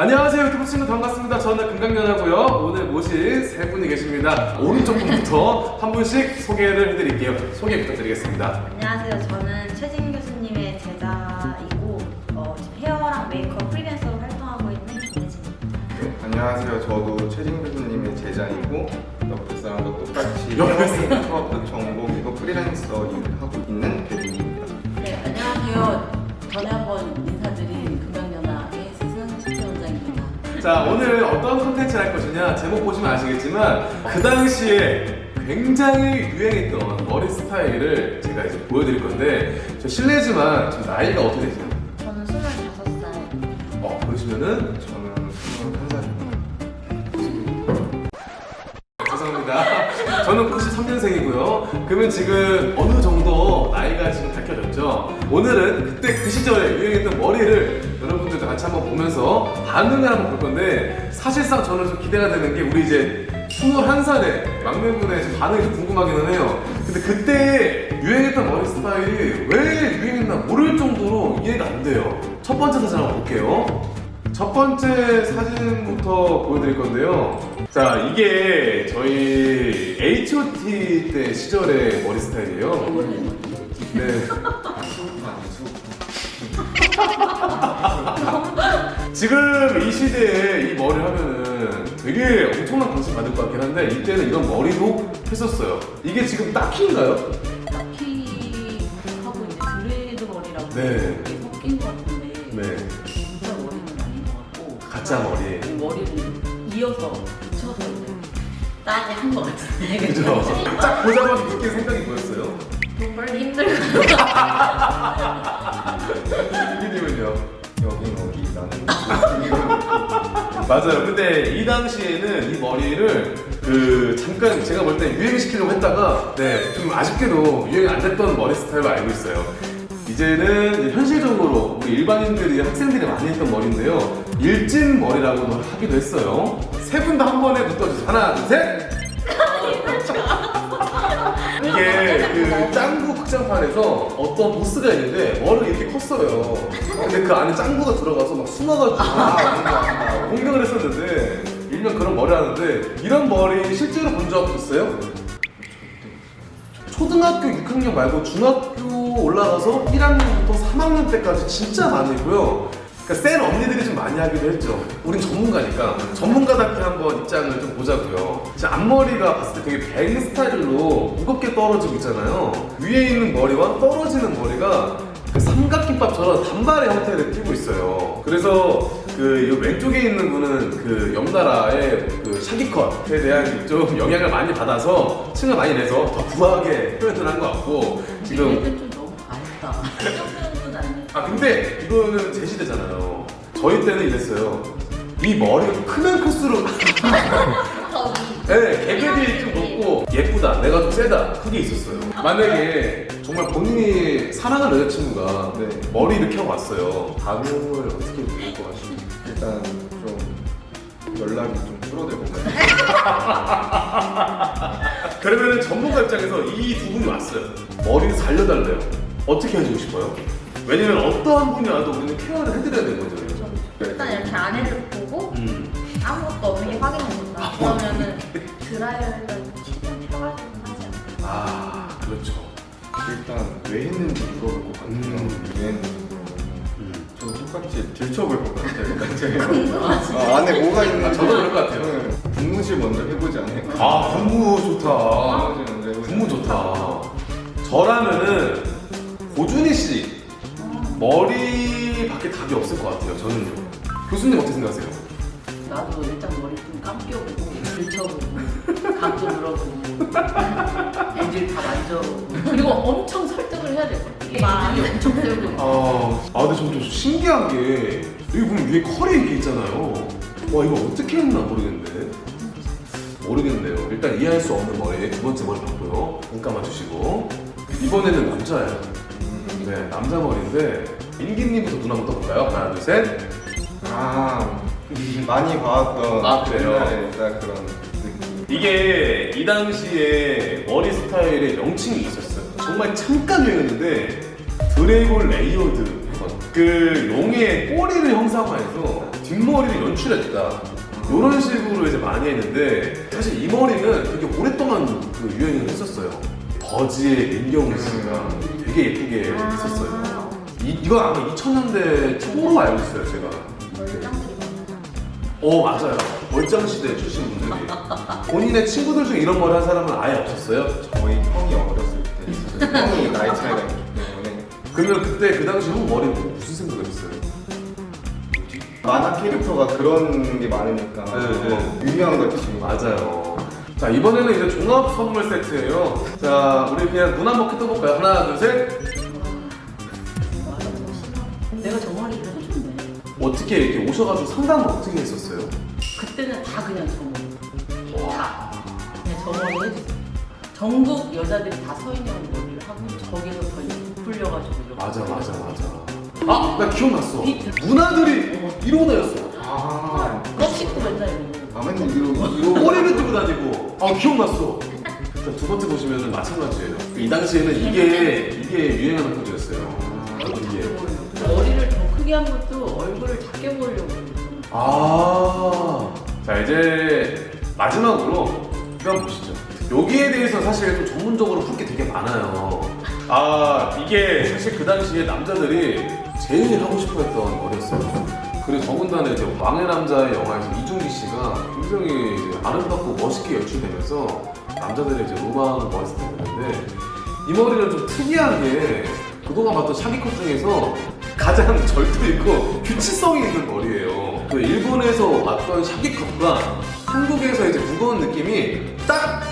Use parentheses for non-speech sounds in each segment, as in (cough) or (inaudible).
안녕하세요 유튜브 친구 반갑습니다 저는 금강연하고요 오늘 모실 세 분이 계십니다 오른쪽 분부터 (laughs) 한 분씩 소개를 해드릴게요 소개 부탁드리겠습니다 안녕하세요. 저는 최진 교수님의 제자이고 어, 지금 헤어랑 메이크업 프리랜서로 활동하고 있는 김혜진입니다. 네, 안녕하세요. 저도 최진 교수님의 제자이고 옆에 사람도 똑같이 (laughs) 옆에 수업 전공이고 프리랜서 일을 하고 있는 대리입니다. 네, 안녕하세요. 전에 한번 자 오늘 어떤 컨텐츠를 할 것이냐 제목 보시면 아시겠지만 그 당시에 굉장히 유행했던 머리 스타일을 제가 이제 보여드릴 건데 저 실례지만 지금 나이가 어떻게 되세요? 저는 25살. 어 보시면은 저는 21살입니다. 죄송합니다. 저는 93년생이고요. 그러면 지금 어느 정도 나이가 지금 밝혀졌죠? 오늘은 그때 그 시절에 유행했던 머리를 같이 한번 보면서 반응을 한번 볼 건데 사실상 저는 좀 기대가 되는 게 우리 이제 21살의 막내분의 반응이 좀 궁금하기는 해요. 근데 그때 유행했던 머리 스타일이 왜 유행했나 모를 정도로 이해가 안 돼요. 첫 번째 사진 한번 볼게요. 첫 번째 사진부터 보여드릴 건데요. 자, 이게 저희 H.O.T 때 시절의 머리 스타일이에요. 네. 지금 이 시대에 이 머리를 하면은 되게 엄청난 관심 받을 것 같긴 한데 이때는 이런 머리도 했었어요. 이게 지금 딱히인가요? 딱히 하고 이제 드레이드 머리라고 네. 섞인 것 같은데 네. 진짜 머리는 아닌 것 같고 가짜 머리. 이 머리를 이어서 붙여서 이제 따고 한것 같은데 그죠? (laughs) 딱 보자마자 느낀 생각이 뭐였어요? 정말 힘들고 이님은요? 여긴 어디 나는 맞아요. 근데 이 당시에는 이 머리를 그 잠깐 제가 볼 때 유행시키려고 했다가 네, 좀 아쉽게도 유행이 안 됐던 머리 스타일로 알고 있어요. 이제는 이제 현실적으로 우리 일반인들이 학생들이 많이 했던 머리인데요. 일진 머리라고도 하기도 했어요. 세 분 다 한 번에 붙어주세요. 하나, 둘, 셋! 이게 그 짱구 극장판에서 어떤 보스가 있는데 머리가 이렇게 컸어요. 근데 그 안에 짱구가 들어가서 막 숨어가지고 공격을 했었는데 일명 그런 머리 하는데 이런 머리 실제로 본 적 있어요? 초등학교 6학년 말고 중학교 올라가서 1학년부터 3학년 때까지 진짜 많이 있고요. 그러니까 센 언니들이 좀 많이 하기도 했죠. 우린 전문가니까 전문가답게 한번 입장을 좀 보자고요. 제 앞머리가 봤을 때 되게 뱅 스타일로 무겁게 떨어지고 있잖아요. 위에 있는 머리와 떨어지는 머리가 그 삼각김밥처럼 단발의 형태를 띠고 있어요. 그래서 그이 왼쪽에 있는 분은 그 옆나라의 그 샤기컷에 대한 좀 영향을 많이 받아서 층을 많이 내서 더 구하게 표현을 한 것 같고 지금 좀 너무 정도는 (laughs) 아 근데 이거는 제 시대잖아요. 저희 때는 이랬어요. 이 머리가 크면 클수록 네, 개그비 좀 높고 예쁘다, 내가 좀 세다 그게 있었어요. 만약에 정말 본인이 사랑하는 여자친구가 네. 머리 이렇게 하고 왔어요. 반응을 어떻게 보일 것 같아요? 일단 좀 연락이 좀 줄어들 것 같아요. (laughs) 그러면 전문가 입장에서 이 두 분이 왔어요. 머리를 살려달래요. 어떻게 해주고 싶어요? 왜냐면 어떠한 분이 와도 우리는 케어를 해드려야 되거든요. 일단 이렇게 안에를 보고 음. 아무것도 없는 게 확인해준다. 그러면은 드라이어를 최대한 펴가지고 하지 않을까. 아, 그렇죠. 일단 왜 했는지 물어볼 것 같아요. 음. 왜 했는지 물어보면 음. 똑같이 들춰볼 것 같아요. 아, 안에 뭐가 있는지 아, 저도 그럴 것 같아요. 네, 분무실 먼저 해보지 않을까? 아, 분무 좋다. 분무 좋다. 저라면은 고준희 씨 머리밖에 답이 없을 것 같아요. 저는요. 교수님 어떻게 생각하세요? 나도 일단 머리 좀 감겨보고 들쳐보고 각도 물어보고 애들 다 만져보고 그리고 엄청 설득을 해야 될것 같아 마음이 엄청 세우고 아, 아 근데 좀, 좀 신기한 게 여기 보면 위에 컬이 이렇게 있잖아요. 와 이거 어떻게 했나 모르겠는데. 모르겠네요. 일단 이해할 수 없는 머리 두 번째 머리 봤고요. 눈 감아주시고 이번에는 남자예요. 네, 남자 머리인데 민기님부터 눈 한번 떠볼까요? 하나, 둘, 셋. 아 많이 봐왔던 아, 그래요? 옛날에 딱 그런 느낌 이게 이 당시에 머리 스타일의 명칭이 있었어요. 정말 잠깐 유행했는데 dragon layered. 그 용의 꼬리를 형상화해서 뒷머리를 연출했다. 이런 식으로 이제 많이 했는데 사실 이 머리는 되게 오랫동안 그 유행을 했었어요. 버즈의 민경훈 씨가 되게 예쁘게 했었어요. 이, 이건 아마 2000년대 초로 알고 있어요, 제가. 어, 맞아요. 멀짱 시대 출신 분들이. 본인의 친구들 중에 이런 머리 한 사람은 아예 없었어요? 저희 형이 어렸을 때. 형이 나이 차이가 있기 때문에 그러면 그때 그 당시 형 머리 무슨 생각을 했어요? 만화 캐릭터가 그런 게 많으니까 네, 유명한 걸 치고 맞아요. 자, 이번에는 이제 종합 선물 세트예요. 자, 우리 그냥 눈 한번 켜볼까요? 하나, 둘, 셋. 맞아. 내가 저 머리를 해줬네. 어떻게 이렇게 오셔가지고 상담을 어떻게 했었어요? 그때는 다 그냥 저 머리. 다. 그냥 저 머리 해줬어. 전국 여자들이 다 서인형 머리를 하고 저기서 거의 풀려가지고 이렇게. 맞아, 맞아, 맞아. 아, 나 기억났어. 누나들이 다녔어. 아, 껍 씻고 맨날 이러고. 아 맨날 이러고 꼬리를 뜨고 다니고. 아, 기억났어. 자, 두 번째 보시면 마찬가지예요. 이 당시에는 이게, 이게 유행하는 작게 이게. 머리를 더 크게 한 것도 얼굴을 작게 보이려고. 아, 자 이제 마지막으로 한번 보시죠. 여기에 대해서 사실 좀 전문적으로 풀 게 되게 많아요. 아 이게 사실 그 당시에 남자들이 제일 하고 싶어 했던 머리였어요. 그리고 더군다나 이제 왕의 남자의 영화에서 이중기 씨가 굉장히 아름답고 멋있게 연출되면서 남자들의 이제 로망 스타일이었는데 이 머리는 좀 특이하게 그동안 봤던 샤기컷 중에서 가장 (laughs) 절도 있고 규칙성이 있는 머리예요. 그 일본에서 왔던 샤기컷과 한국에서 이제 무거운 느낌이 딱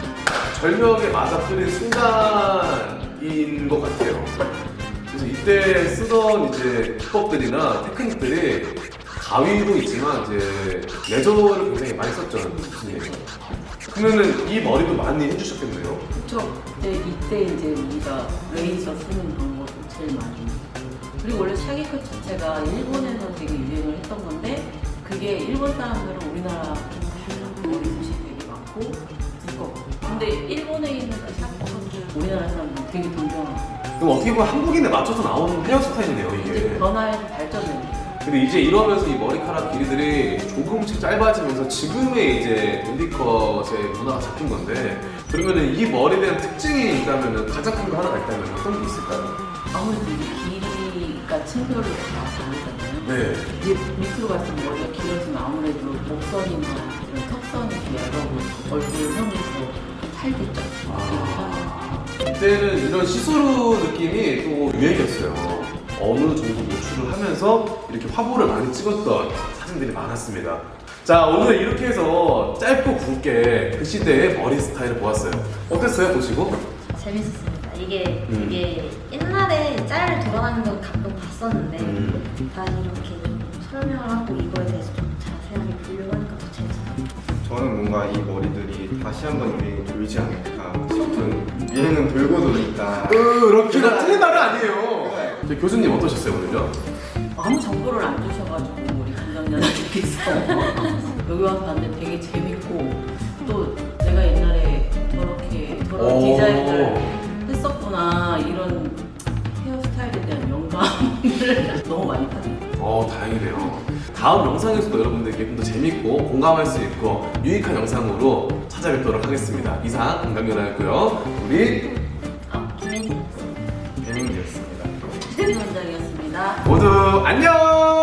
절벽에 맞아떨린 순간인 것 같아요. 그래서 이때 쓰던 이제 기법들이나 테크닉들이 가위도 있지만 이제 레저를 굉장히 많이 썼죠. 교수님. 그러면은 이 머리도 많이 해주셨겠네요. 그쵸. 이때, 이때 이제 우리가 레이저 쓰는 방법이 제일 많이. 그리고 원래 샤기컷 자체가 일본에서 되게 유행을 했던 건데 그게 일본 사람들은 우리나라 좀 달라. 머리 숱이 되게 많고 두껍고. 근데 일본에 있는 그 샤기컷을 우리나라 사람들은 되게 동경하고. 그럼 어떻게 보면 한국인에 맞춰서 나오는 헤어스타일이네요, 이게. 변화해서 발전된 게. 근데 이제 이러면서 이 머리카락 길이들이 조금씩 짧아지면서 지금의 이제 밴디컷의 문화가 잡힌 건데 그러면은 이 머리에 대한 특징이 있다면은 가장 큰 거 하나가 있다면 어떤 게 있을까요? 아무래도 이 길이가 층별로 다 다르잖아요. 네. 밑으로 갈수록 머리가 길어지면 아무래도 목선이나 이런 턱선이 좀 얇아지고 얼굴형이 더 탈겠죠. 아, 이때는 이런 시스루 느낌이 또 유행이었어요. 어느 정도 노출을 하면서 이렇게 화보를 많이 찍었던 사진들이 많았습니다. 자, 오늘 이렇게 해서 짧고 굵게 그 시대의 머리 스타일을 보았어요. 어땠어요, 보시고? 재밌었습니다. 이게 음. 되게 옛날에 짤 돌아다니는 건 가끔 봤었는데 음. 다시 이렇게 좀 설명을 하고 이거에 대해서 좀 자세하게 보려고 하니까 더 재밌었어요. 저는 뭔가 이 머리들이 다시 한번 유행이 돌지 않을까 싶은 유행은 돌고 도니까 그렇게가 틀린 말은 아니에요. 저 교수님 어떠셨어요, 오늘요? 아무 정보를 안 주셔가지고 우리 관장님께서 여기 와서 봤는데 되게 재밌고 또 내가 옛날에 저렇게 저런 오. 디자인을 했었구나 이런 헤어스타일에 대한 영감을 (laughs) 너무 많이 받았어요. 어, 다행이네요. 다음 영상에서도 여러분들께 좀 더 재밌고 공감할 수 있고 유익한 영상으로 찾아뵙도록 하겠습니다. 이상 건강연아였고요. 우리 모두 안녕!